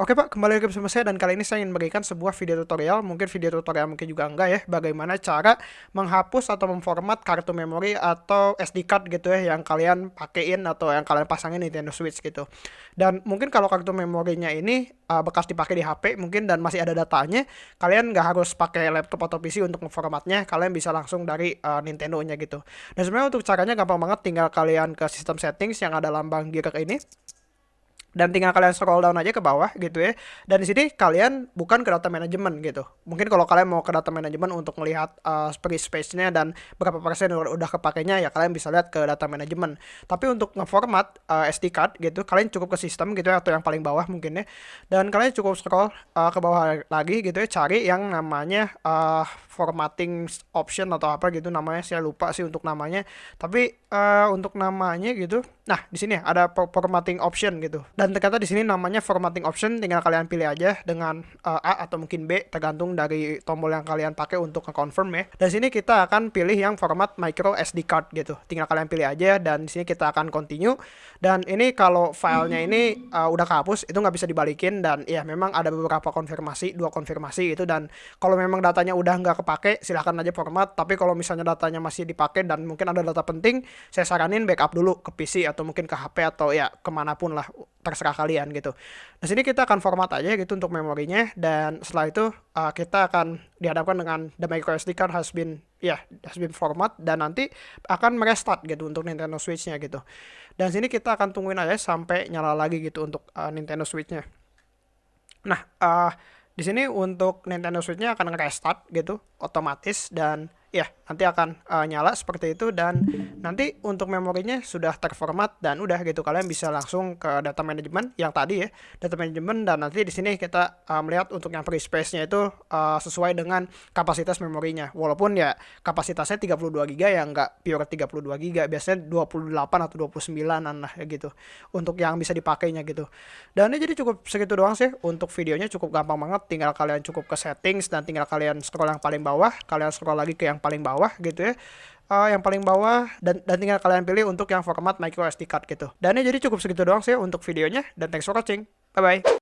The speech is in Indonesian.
Oke Pak, kembali lagi bersama saya dan kali ini saya ingin memberikan sebuah video tutorial, mungkin video tutorial mungkin juga enggak ya, bagaimana cara menghapus atau memformat kartu memori atau SD card gitu ya yang kalian pakein atau yang kalian pasangin Nintendo Switch gitu. Dan mungkin kalau kartu memorinya ini uh, bekas dipakai di HP mungkin dan masih ada datanya, kalian nggak harus pakai laptop atau PC untuk memformatnya, kalian bisa langsung dari uh, Nintendo-nya gitu. Dan sebenarnya untuk caranya gampang banget, tinggal kalian ke sistem settings yang ada lambang gear ini dan tinggal kalian scroll down aja ke bawah gitu ya. Dan di sini kalian bukan ke data manajemen gitu. Mungkin kalau kalian mau ke data manajemen untuk melihat uh, space-nya dan berapa persen udah, kepakainya ya kalian bisa lihat ke data manajemen tapi untuk ngeformat uh, SD card gitu kalian cukup ke sistem gitu ya atau yang paling bawah mungkin ya. Dan kalian cukup scroll uh, ke bawah lagi gitu ya cari yang namanya uh, formatting option atau apa gitu namanya saya lupa sih untuk namanya tapi uh, untuk namanya gitu nah di sini ada formatting option gitu dan ternyata di sini namanya formatting option tinggal kalian pilih aja dengan uh, A atau mungkin B tergantung dari tombol yang kalian pakai untuk nge-confirm ya. Dan sini kita akan pilih yang format micro SD card gitu. Tinggal kalian pilih aja dan di sini kita akan continue. Dan ini kalau filenya ini uh, udah kehapus itu nggak bisa dibalikin dan ya memang ada beberapa konfirmasi, dua konfirmasi itu dan kalau memang datanya udah nggak kepake silahkan aja format. Tapi kalau misalnya datanya masih dipakai dan mungkin ada data penting, saya saranin backup dulu ke PC atau mungkin ke HP atau ya ke mana pun lah terserah kalian gitu. Nah sini kita akan format aja gitu untuk memorinya dan setelah itu uh, kita akan dihadapkan dengan the micro SD card has been ya yeah, has been format dan nanti akan merestart gitu untuk Nintendo Switch-nya gitu. Dan sini kita akan tungguin aja sampai nyala lagi gitu untuk uh, Nintendo Switch-nya. Nah, uh, di sini untuk Nintendo Switch-nya akan restart gitu otomatis dan ya nanti akan uh, nyala seperti itu dan nanti untuk memorinya sudah terformat dan udah gitu. Kalian bisa langsung ke data manajemen yang tadi ya data manajemen dan nanti di sini kita uh, melihat untuk yang free space-nya itu uh, sesuai dengan kapasitas memorinya. Walaupun ya kapasitasnya 32 GB ya nggak pure 32 GB biasanya 28 atau 29an lah ya gitu untuk yang bisa dipakainya gitu. Dan ini jadi cukup segitu doang sih untuk videonya cukup gampang banget tinggal kalian cukup ke settings dan tinggal kalian scroll yang paling bawah kalian scroll lagi ke yang paling bawah gitu ya uh, yang paling bawah dan dan tinggal kalian pilih untuk yang format micro SD card gitu. Dan ini jadi cukup segitu doang sih untuk videonya dan thanks for watching. Bye bye.